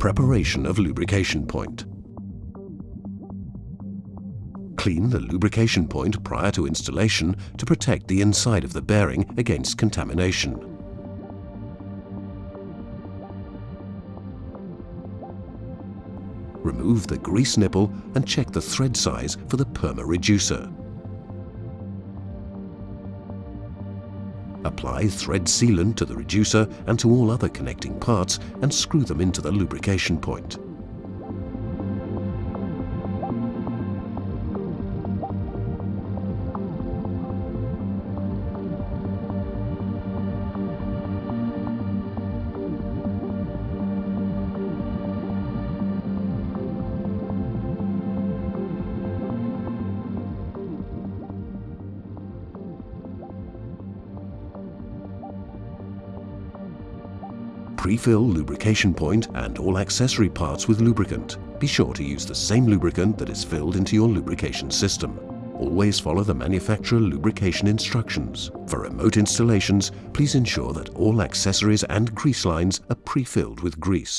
Preparation of lubrication point. Clean the lubrication point prior to installation to protect the inside of the bearing against contamination. Remove the grease nipple and check the thread size for the perma reducer. Apply thread sealant to the reducer and to all other connecting parts and screw them into the lubrication point. Pre-fill lubrication point and all accessory parts with lubricant. Be sure to use the same lubricant that is filled into your lubrication system. Always follow the manufacturer lubrication instructions. For remote installations, please ensure that all accessories and grease lines are pre-filled with grease.